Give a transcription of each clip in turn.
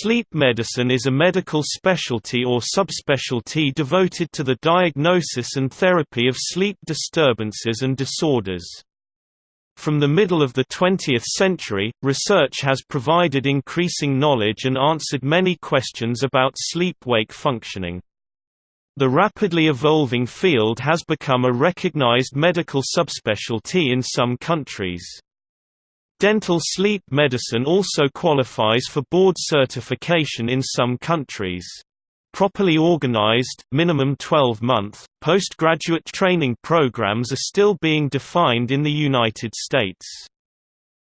Sleep medicine is a medical specialty or subspecialty devoted to the diagnosis and therapy of sleep disturbances and disorders. From the middle of the 20th century, research has provided increasing knowledge and answered many questions about sleep-wake functioning. The rapidly evolving field has become a recognized medical subspecialty in some countries. Dental sleep medicine also qualifies for board certification in some countries. Properly organized, minimum 12-month, postgraduate training programs are still being defined in the United States.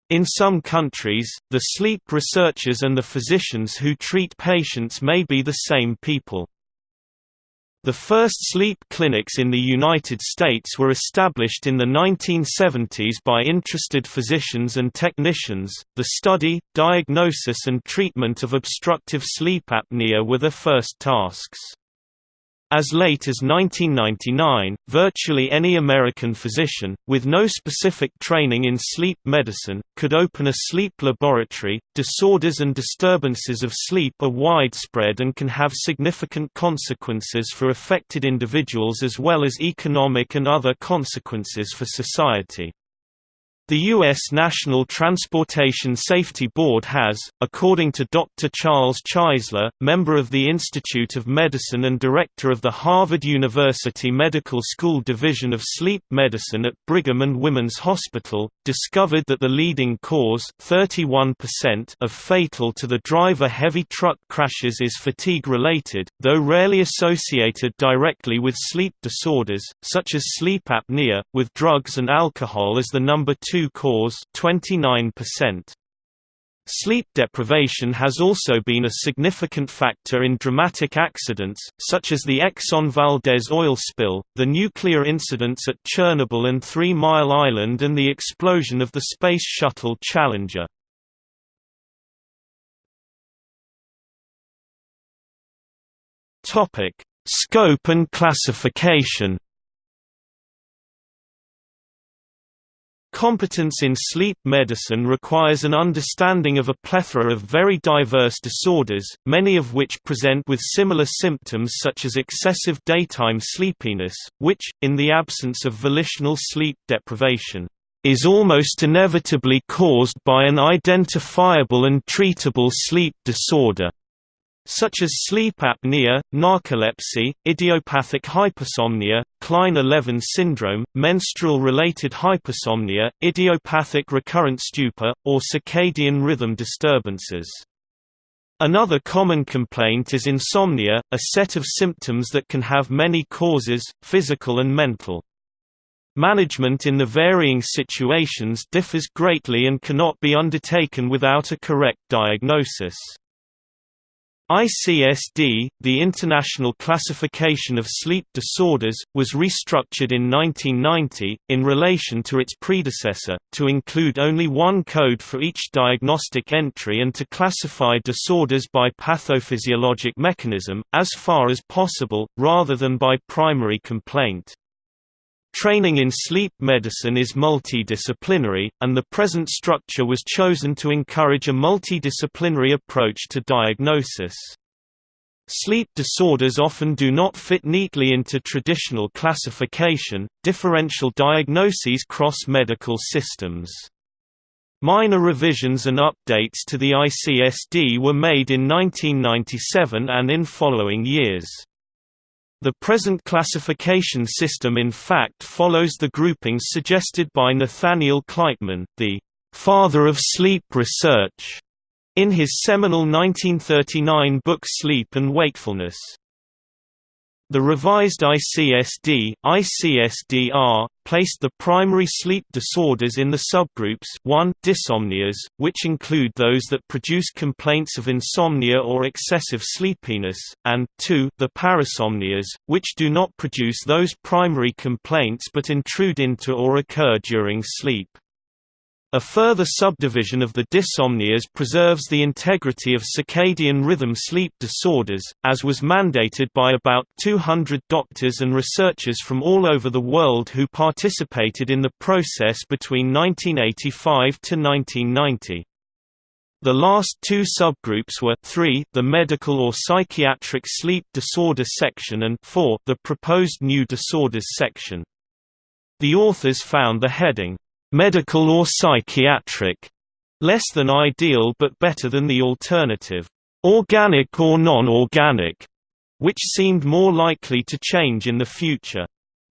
In some countries, the sleep researchers and the physicians who treat patients may be the same people. The first sleep clinics in the United States were established in the 1970s by interested physicians and technicians. The study, diagnosis, and treatment of obstructive sleep apnea were their first tasks. As late as 1999, virtually any American physician, with no specific training in sleep medicine, could open a sleep laboratory. Disorders and disturbances of sleep are widespread and can have significant consequences for affected individuals as well as economic and other consequences for society. The U.S. National Transportation Safety Board has, according to Dr. Charles Czeisler, member of the Institute of Medicine and director of the Harvard University Medical School Division of Sleep Medicine at Brigham and Women's Hospital, discovered that the leading cause 31% of fatal to the driver heavy truck crashes is fatigue-related, though rarely associated directly with sleep disorders, such as sleep apnea, with drugs and alcohol as the number two cause 29%. Sleep deprivation has also been a significant factor in dramatic accidents, such as the Exxon Valdez oil spill, the nuclear incidents at Chernobyl and Three Mile Island and the explosion of the Space Shuttle Challenger. Scope and classification Competence in sleep medicine requires an understanding of a plethora of very diverse disorders, many of which present with similar symptoms such as excessive daytime sleepiness, which, in the absence of volitional sleep deprivation, is almost inevitably caused by an identifiable and treatable sleep disorder such as sleep apnea, narcolepsy, idiopathic hypersomnia, Kleine-Levin syndrome, menstrual-related hypersomnia, idiopathic recurrent stupor, or circadian rhythm disturbances. Another common complaint is insomnia, a set of symptoms that can have many causes, physical and mental. Management in the varying situations differs greatly and cannot be undertaken without a correct diagnosis. ICSD, the International Classification of Sleep Disorders, was restructured in 1990, in relation to its predecessor, to include only one code for each diagnostic entry and to classify disorders by pathophysiologic mechanism, as far as possible, rather than by primary complaint. Training in sleep medicine is multidisciplinary, and the present structure was chosen to encourage a multidisciplinary approach to diagnosis. Sleep disorders often do not fit neatly into traditional classification, differential diagnoses cross medical systems. Minor revisions and updates to the ICSD were made in 1997 and in following years. The present classification system in fact follows the groupings suggested by Nathaniel Kleitman, the «father of sleep research», in his seminal 1939 book Sleep and Wakefulness. The revised ICSD ICSDR, placed the primary sleep disorders in the subgroups 1 dysomnias, which include those that produce complaints of insomnia or excessive sleepiness, and 2 the parasomnias, which do not produce those primary complaints but intrude into or occur during sleep. A further subdivision of the dysomnias preserves the integrity of circadian rhythm sleep disorders, as was mandated by about 200 doctors and researchers from all over the world who participated in the process between 1985 to 1990. The last two subgroups were 3 the medical or psychiatric sleep disorder section and 4 the proposed new disorders section. The authors found the heading, "'medical or psychiatric' less than ideal but better than the alternative, "'organic or non-organic' which seemed more likely to change in the future.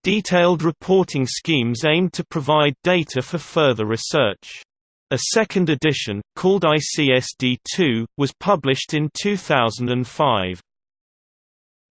Detailed reporting schemes aimed to provide data for further research. A second edition, called ICSD2, was published in 2005.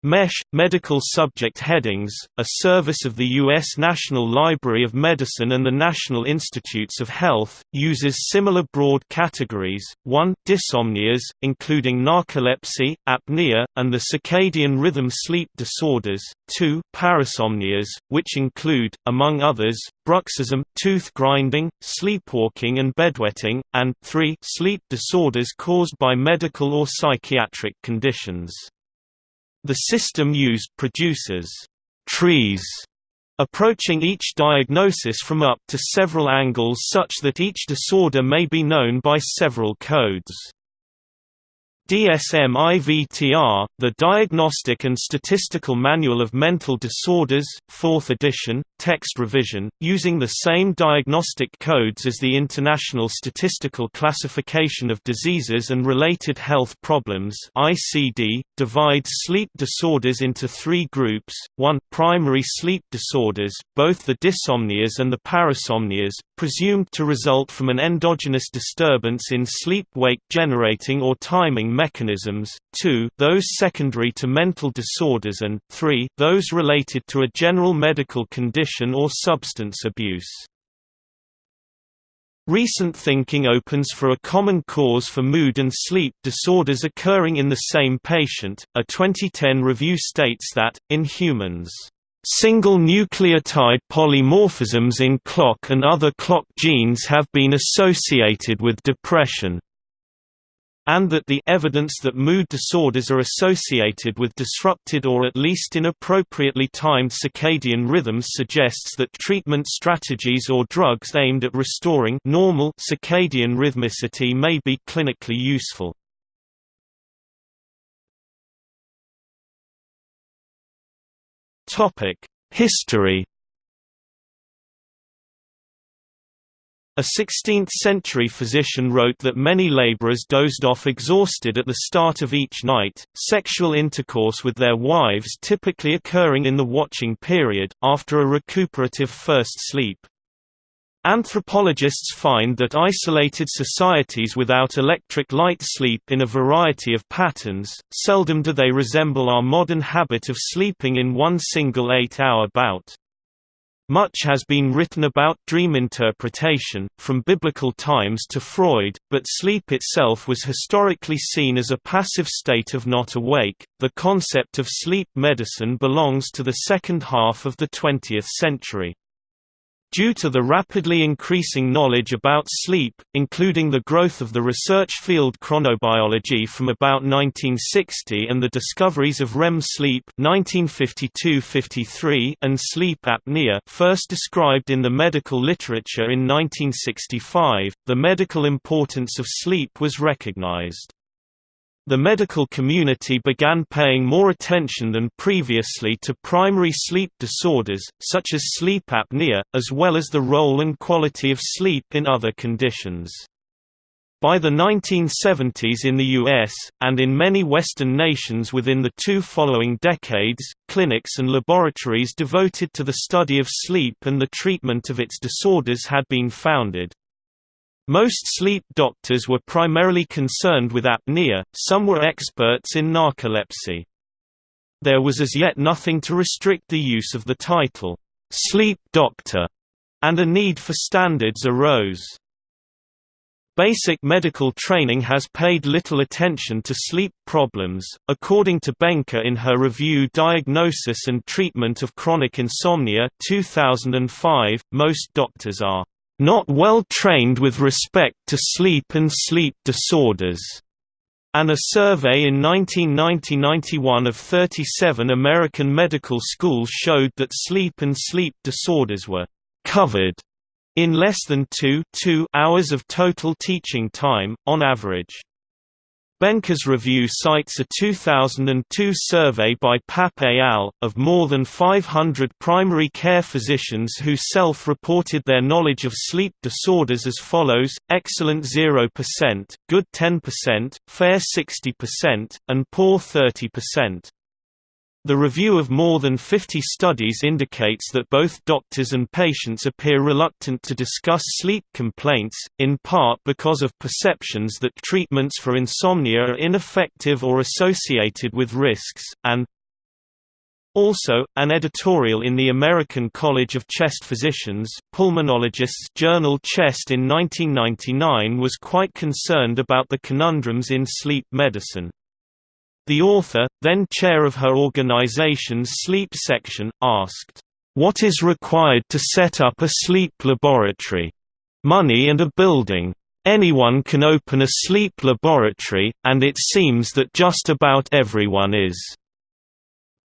MESH – Medical Subject Headings, a service of the U.S. National Library of Medicine and the National Institutes of Health, uses similar broad categories, 1 dysomnias, including narcolepsy, apnea, and the circadian rhythm sleep disorders, 2 parasomnias, which include, among others, bruxism, tooth grinding, sleepwalking and bedwetting, and 3 sleep disorders caused by medical or psychiatric conditions. The system used produces trees approaching each diagnosis from up to several angles such that each disorder may be known by several codes. DSM-IVTR, the Diagnostic and Statistical Manual of Mental Disorders 4th edition, text revision, using the same diagnostic codes as the International Statistical Classification of Diseases and Related Health Problems ICD, divides sleep disorders into three groups, 1 primary sleep disorders, both the dysomnias and the parasomnias, presumed to result from an endogenous disturbance in sleep-wake generating or timing mechanisms, 2 those secondary to mental disorders and 3 those related to a general medical condition or substance abuse. Recent thinking opens for a common cause for mood and sleep disorders occurring in the same patient. A 2010 review states that, in humans, Single nucleotide polymorphisms in clock and other clock genes have been associated with depression and that the evidence that mood disorders are associated with disrupted or at least inappropriately timed circadian rhythms suggests that treatment strategies or drugs aimed at restoring normal circadian rhythmicity may be clinically useful. History A 16th-century physician wrote that many laborers dozed off exhausted at the start of each night, sexual intercourse with their wives typically occurring in the watching period, after a recuperative first sleep. Anthropologists find that isolated societies without electric light sleep in a variety of patterns, seldom do they resemble our modern habit of sleeping in one single eight-hour bout. Much has been written about dream interpretation, from biblical times to Freud, but sleep itself was historically seen as a passive state of not awake. The concept of sleep medicine belongs to the second half of the 20th century. Due to the rapidly increasing knowledge about sleep, including the growth of the research field chronobiology from about 1960 and the discoveries of REM sleep 1952–53 and sleep apnea first described in the medical literature in 1965, the medical importance of sleep was recognized. The medical community began paying more attention than previously to primary sleep disorders, such as sleep apnea, as well as the role and quality of sleep in other conditions. By the 1970s in the US, and in many Western nations within the two following decades, clinics and laboratories devoted to the study of sleep and the treatment of its disorders had been founded. Most sleep doctors were primarily concerned with apnea, some were experts in narcolepsy. There was as yet nothing to restrict the use of the title, "'sleep doctor' and a need for standards arose. Basic medical training has paid little attention to sleep problems. According to Benca in her review Diagnosis and Treatment of Chronic Insomnia 2005, most doctors are not well trained with respect to sleep and sleep disorders, and a survey in 1990–91 of 37 American medical schools showed that sleep and sleep disorders were covered in less than 2, 2 hours of total teaching time, on average. Benca's review cites a 2002 survey by Papp et al. of more than 500 primary care physicians who self-reported their knowledge of sleep disorders as follows, excellent 0%, good 10%, fair 60%, and poor 30%. The review of more than 50 studies indicates that both doctors and patients appear reluctant to discuss sleep complaints, in part because of perceptions that treatments for insomnia are ineffective or associated with risks, and also, an editorial in the American College of Chest Physicians Pulmonologists journal Chest in 1999 was quite concerned about the conundrums in sleep medicine. The author, then chair of her organization's sleep section, asked, "'What is required to set up a sleep laboratory? Money and a building. Anyone can open a sleep laboratory, and it seems that just about everyone is."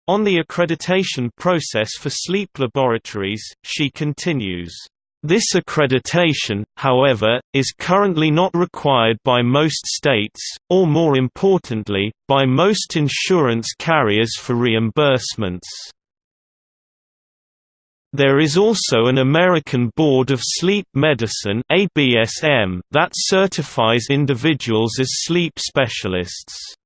On the accreditation process for sleep laboratories, she continues, this accreditation, however, is currently not required by most states, or more importantly, by most insurance carriers for reimbursements. There is also an American Board of Sleep Medicine that certifies individuals as sleep specialists.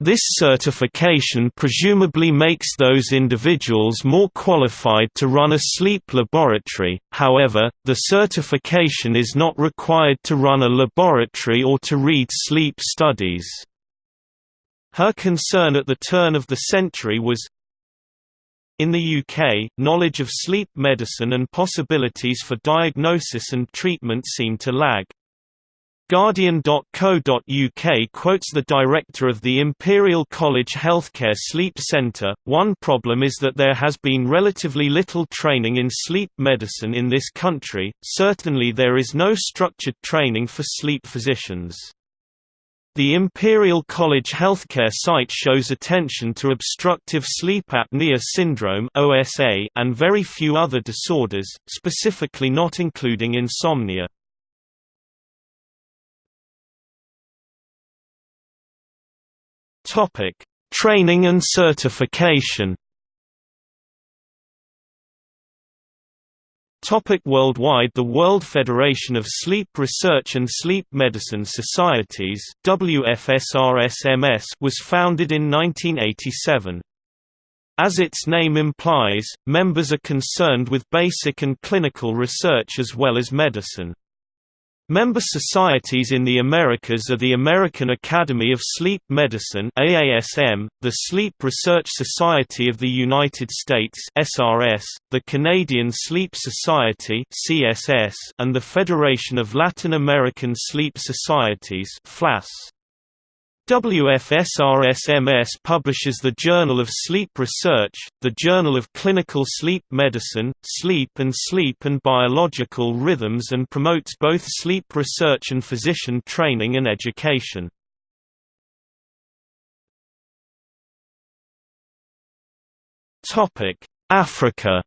This certification presumably makes those individuals more qualified to run a sleep laboratory, however, the certification is not required to run a laboratory or to read sleep studies. Her concern at the turn of the century was, in the UK, knowledge of sleep medicine and possibilities for diagnosis and treatment seem to lag. Guardian.co.uk quotes the director of the Imperial College Healthcare Sleep Centre, one problem is that there has been relatively little training in sleep medicine in this country, certainly there is no structured training for sleep physicians. The Imperial College Healthcare site shows attention to obstructive sleep apnea syndrome and very few other disorders, specifically not including insomnia. Topic: Training and certification. Topic worldwide The World Federation of Sleep Research and Sleep Medicine Societies WFSRSMS was founded in 1987. As its name implies, members are concerned with basic and clinical research as well as medicine. Member societies in the Americas are the American Academy of Sleep Medicine AASM, the Sleep Research Society of the United States SRS, the Canadian Sleep Society CSS, and the Federation of Latin American Sleep Societies FLAS. WFSRSMS publishes the Journal of Sleep Research, the Journal of Clinical Sleep Medicine, Sleep and Sleep and Biological Rhythms and promotes both sleep research and physician training and education. Africa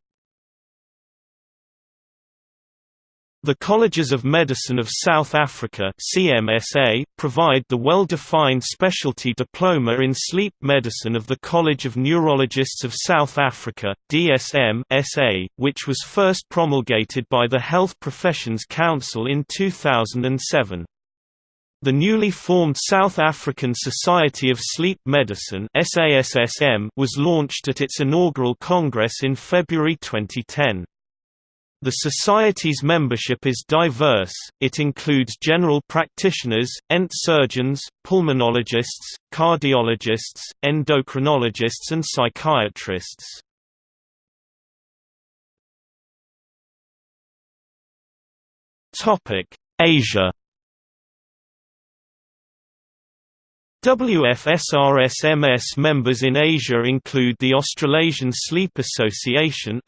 The Colleges of Medicine of South Africa CMSA, provide the well-defined specialty diploma in sleep medicine of the College of Neurologists of South Africa DSM SA, which was first promulgated by the Health Professions Council in 2007. The newly formed South African Society of Sleep Medicine was launched at its inaugural congress in February 2010. The Society's membership is diverse, it includes general practitioners, ENT surgeons, pulmonologists, cardiologists, endocrinologists and psychiatrists. Asia WFSRSMS members in Asia include the Australasian Sleep Association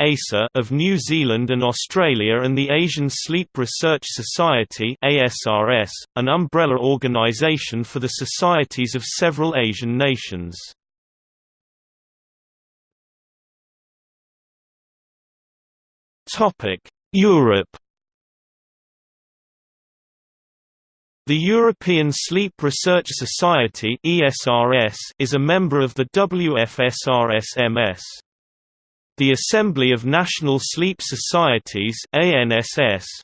of New Zealand and Australia and the Asian Sleep Research Society an umbrella organisation for the societies of several Asian nations. Europe The European Sleep Research Society is a member of the WFSRS-MS. The Assembly of National Sleep Societies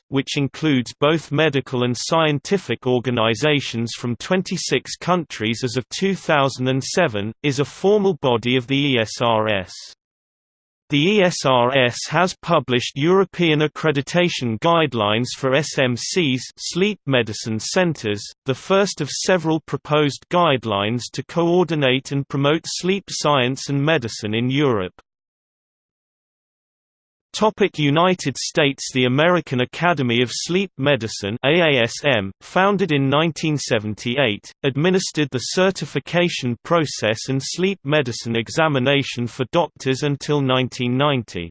which includes both medical and scientific organizations from 26 countries as of 2007, is a formal body of the ESRS. The ESRS has published European accreditation guidelines for SMCs sleep medicine centers, the first of several proposed guidelines to coordinate and promote sleep science and medicine in Europe. Topic United States The American Academy of Sleep Medicine AASM, founded in 1978, administered the certification process and sleep medicine examination for doctors until 1990.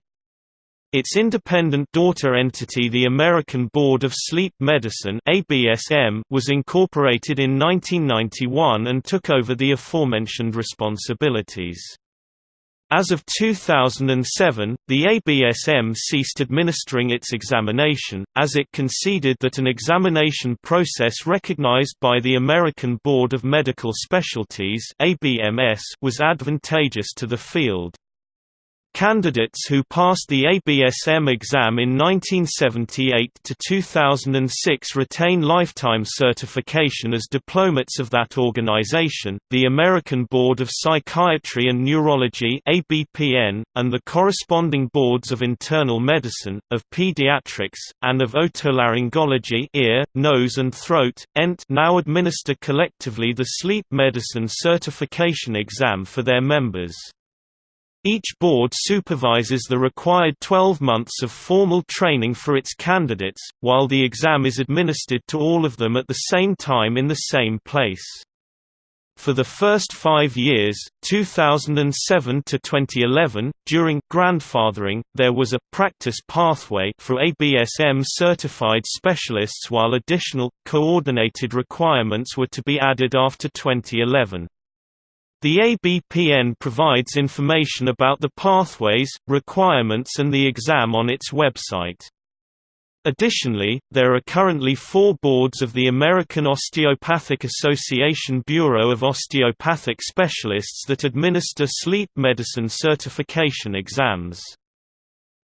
Its independent daughter entity the American Board of Sleep Medicine ABSM was incorporated in 1991 and took over the aforementioned responsibilities. As of 2007, the ABSM ceased administering its examination, as it conceded that an examination process recognized by the American Board of Medical Specialties was advantageous to the field. Candidates who passed the ABSM exam in 1978 to 2006 retain lifetime certification as diplomates of that organization. The American Board of Psychiatry and Neurology (ABPN) and the corresponding boards of internal medicine, of pediatrics, and of otolaryngology (ear, nose and throat) (ENT) now administer collectively the sleep medicine certification exam for their members. Each board supervises the required 12 months of formal training for its candidates, while the exam is administered to all of them at the same time in the same place. For the first five years, 2007 to 2011, during grandfathering, there was a practice pathway for ABSM certified specialists while additional, coordinated requirements were to be added after 2011. The ABPN provides information about the pathways, requirements and the exam on its website. Additionally, there are currently four boards of the American Osteopathic Association Bureau of Osteopathic Specialists that administer sleep medicine certification exams.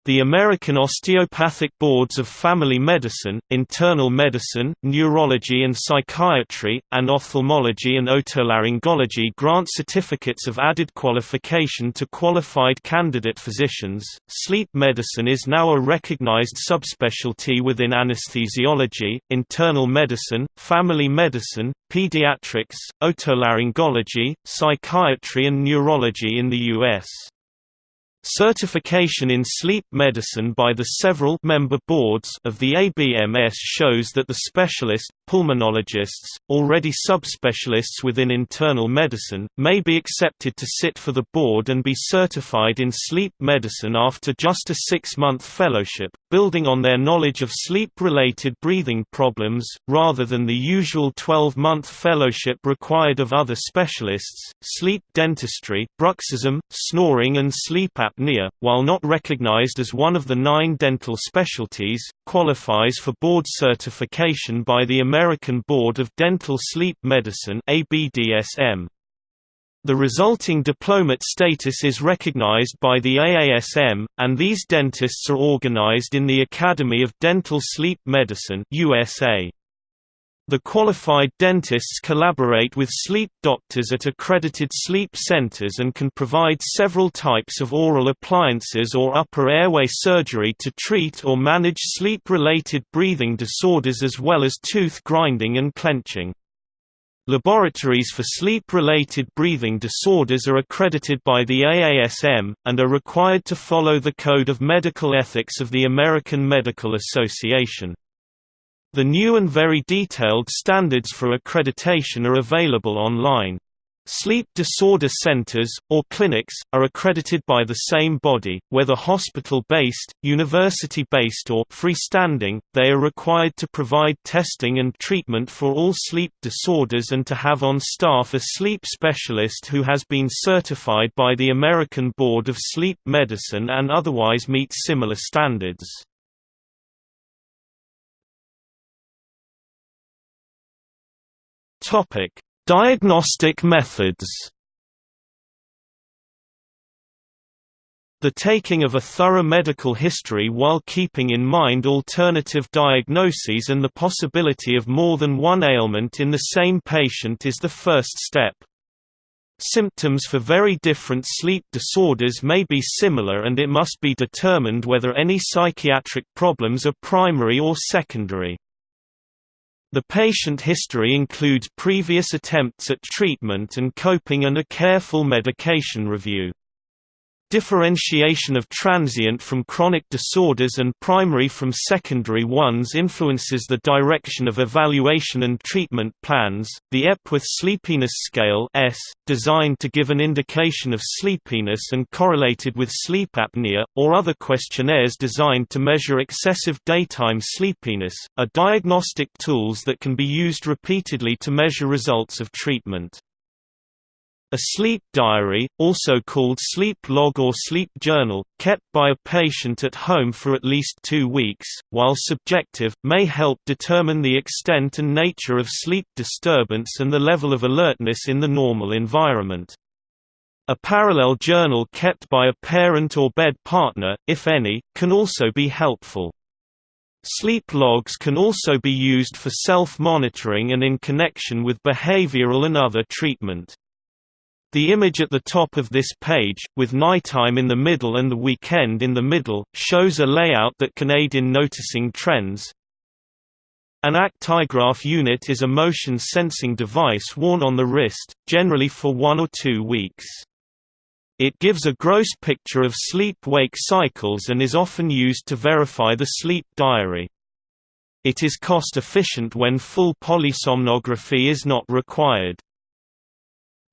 The American Osteopathic Boards of Family Medicine, Internal Medicine, Neurology and Psychiatry, and Ophthalmology and Otolaryngology grant certificates of added qualification to qualified candidate physicians. Sleep medicine is now a recognized subspecialty within anesthesiology, internal medicine, family medicine, pediatrics, otolaryngology, psychiatry, and neurology in the U.S. Certification in sleep medicine by the several member boards of the ABMS shows that the specialist, pulmonologists, already subspecialists within internal medicine, may be accepted to sit for the board and be certified in sleep medicine after just a six-month fellowship, building on their knowledge of sleep-related breathing problems, rather than the usual 12-month fellowship required of other specialists. Sleep dentistry, bruxism, snoring and sleep apnea while not recognized as one of the nine dental specialties, qualifies for board certification by the American Board of Dental Sleep Medicine ABDSM. The resulting diplomate status is recognized by the AASM, and these dentists are organized in the Academy of Dental Sleep Medicine USA. The qualified dentists collaborate with sleep doctors at accredited sleep centers and can provide several types of oral appliances or upper airway surgery to treat or manage sleep-related breathing disorders as well as tooth grinding and clenching. Laboratories for sleep-related breathing disorders are accredited by the AASM, and are required to follow the Code of Medical Ethics of the American Medical Association. The new and very detailed standards for accreditation are available online. Sleep disorder centers, or clinics, are accredited by the same body, whether hospital-based, university-based or freestanding, they are required to provide testing and treatment for all sleep disorders and to have on staff a sleep specialist who has been certified by the American Board of Sleep Medicine and otherwise meet similar standards. Topic: Diagnostic methods. The taking of a thorough medical history while keeping in mind alternative diagnoses and the possibility of more than one ailment in the same patient is the first step. Symptoms for very different sleep disorders may be similar and it must be determined whether any psychiatric problems are primary or secondary. The patient history includes previous attempts at treatment and coping and a careful medication review. Differentiation of transient from chronic disorders and primary from secondary ones influences the direction of evaluation and treatment plans. The Epworth Sleepiness Scale (ESS), designed to give an indication of sleepiness and correlated with sleep apnea, or other questionnaires designed to measure excessive daytime sleepiness, are diagnostic tools that can be used repeatedly to measure results of treatment. A sleep diary, also called sleep log or sleep journal, kept by a patient at home for at least two weeks, while subjective, may help determine the extent and nature of sleep disturbance and the level of alertness in the normal environment. A parallel journal kept by a parent or bed partner, if any, can also be helpful. Sleep logs can also be used for self-monitoring and in connection with behavioral and other treatment. The image at the top of this page, with nighttime in the middle and the weekend in the middle, shows a layout that can aid in noticing trends. An actigraph unit is a motion sensing device worn on the wrist, generally for one or two weeks. It gives a gross picture of sleep-wake cycles and is often used to verify the sleep diary. It is cost efficient when full polysomnography is not required.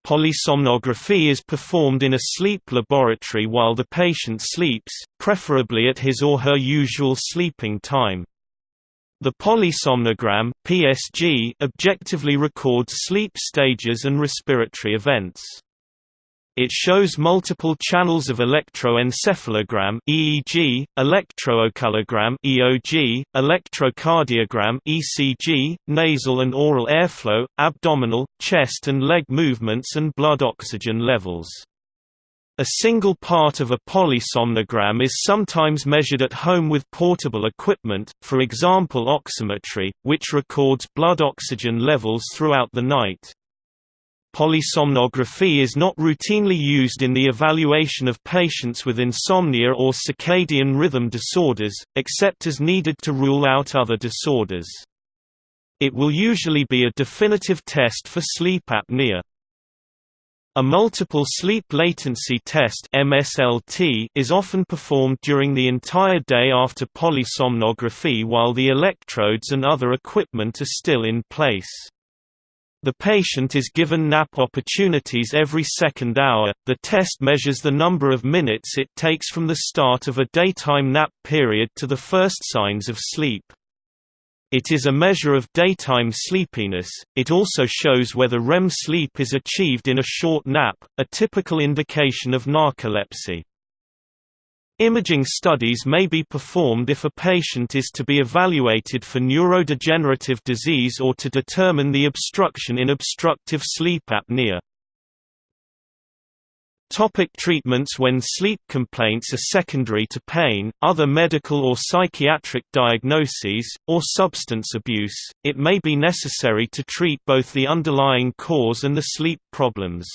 Polysomnography is performed in a sleep laboratory while the patient sleeps, preferably at his or her usual sleeping time. The polysomnogram PSG objectively records sleep stages and respiratory events. It shows multiple channels of electroencephalogram EEG, electrooculogram EOG, electrocardiogram ECG, nasal and oral airflow, abdominal, chest and leg movements and blood oxygen levels. A single part of a polysomnogram is sometimes measured at home with portable equipment, for example oximetry, which records blood oxygen levels throughout the night. Polysomnography is not routinely used in the evaluation of patients with insomnia or circadian rhythm disorders, except as needed to rule out other disorders. It will usually be a definitive test for sleep apnea. A multiple sleep latency test MSLT is often performed during the entire day after polysomnography while the electrodes and other equipment are still in place. The patient is given nap opportunities every second hour. The test measures the number of minutes it takes from the start of a daytime nap period to the first signs of sleep. It is a measure of daytime sleepiness. It also shows whether REM sleep is achieved in a short nap, a typical indication of narcolepsy. Imaging studies may be performed if a patient is to be evaluated for neurodegenerative disease or to determine the obstruction in obstructive sleep apnea. Topic treatments When sleep complaints are secondary to pain, other medical or psychiatric diagnoses, or substance abuse, it may be necessary to treat both the underlying cause and the sleep problems.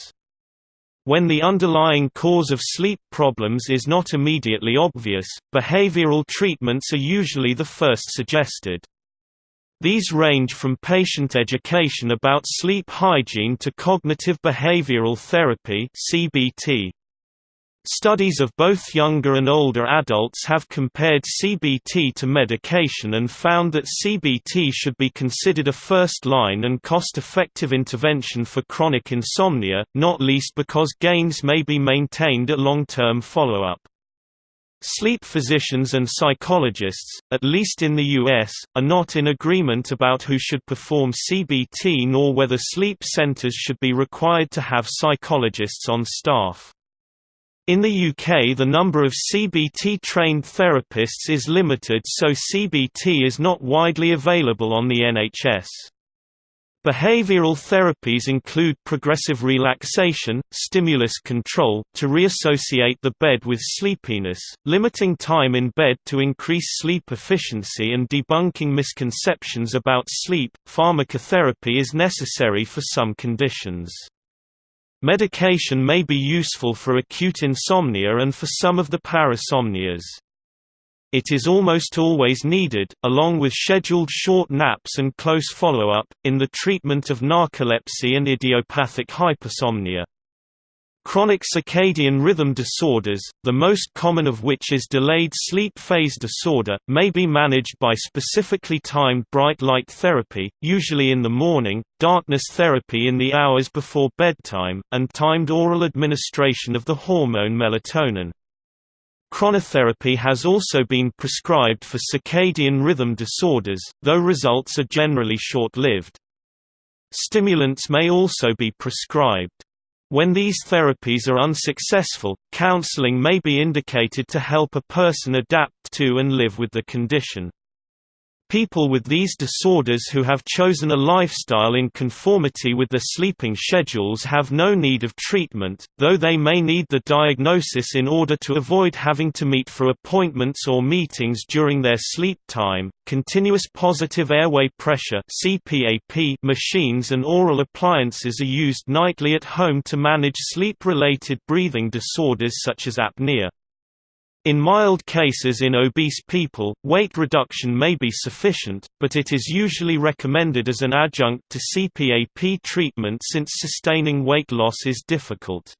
When the underlying cause of sleep problems is not immediately obvious, behavioral treatments are usually the first suggested. These range from patient education about sleep hygiene to cognitive behavioral therapy (CBT). Studies of both younger and older adults have compared CBT to medication and found that CBT should be considered a first-line and cost-effective intervention for chronic insomnia, not least because gains may be maintained at long-term follow-up. Sleep physicians and psychologists, at least in the U.S., are not in agreement about who should perform CBT nor whether sleep centers should be required to have psychologists on staff. In the UK the number of CBT-trained therapists is limited so CBT is not widely available on the NHS. Behavioral therapies include progressive relaxation, stimulus control to reassociate the bed with sleepiness, limiting time in bed to increase sleep efficiency and debunking misconceptions about sleep. Pharmacotherapy is necessary for some conditions. Medication may be useful for acute insomnia and for some of the parasomnias. It is almost always needed, along with scheduled short naps and close follow-up, in the treatment of narcolepsy and idiopathic hypersomnia. Chronic circadian rhythm disorders, the most common of which is delayed sleep phase disorder, may be managed by specifically timed bright light therapy, usually in the morning, darkness therapy in the hours before bedtime, and timed oral administration of the hormone melatonin. Chronotherapy has also been prescribed for circadian rhythm disorders, though results are generally short-lived. Stimulants may also be prescribed. When these therapies are unsuccessful, counseling may be indicated to help a person adapt to and live with the condition. People with these disorders who have chosen a lifestyle in conformity with their sleeping schedules have no need of treatment, though they may need the diagnosis in order to avoid having to meet for appointments or meetings during their sleep time. Continuous positive airway pressure (CPAP) machines and oral appliances are used nightly at home to manage sleep-related breathing disorders such as apnea. In mild cases in obese people, weight reduction may be sufficient, but it is usually recommended as an adjunct to CPAP treatment since sustaining weight loss is difficult.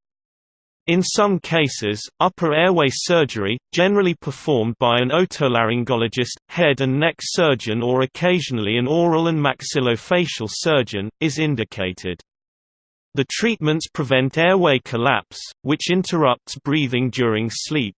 In some cases, upper airway surgery, generally performed by an otolaryngologist, head and neck surgeon or occasionally an oral and maxillofacial surgeon, is indicated. The treatments prevent airway collapse, which interrupts breathing during sleep.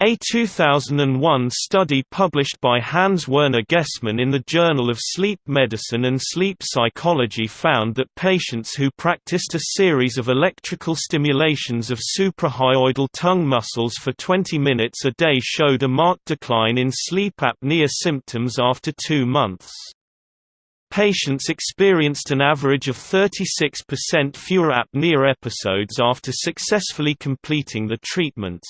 A 2001 study published by Hans-Werner Gessmann in the Journal of Sleep Medicine and Sleep Psychology found that patients who practiced a series of electrical stimulations of suprahyoidal tongue muscles for 20 minutes a day showed a marked decline in sleep apnea symptoms after two months. Patients experienced an average of 36% fewer apnea episodes after successfully completing the treatments.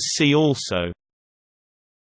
See also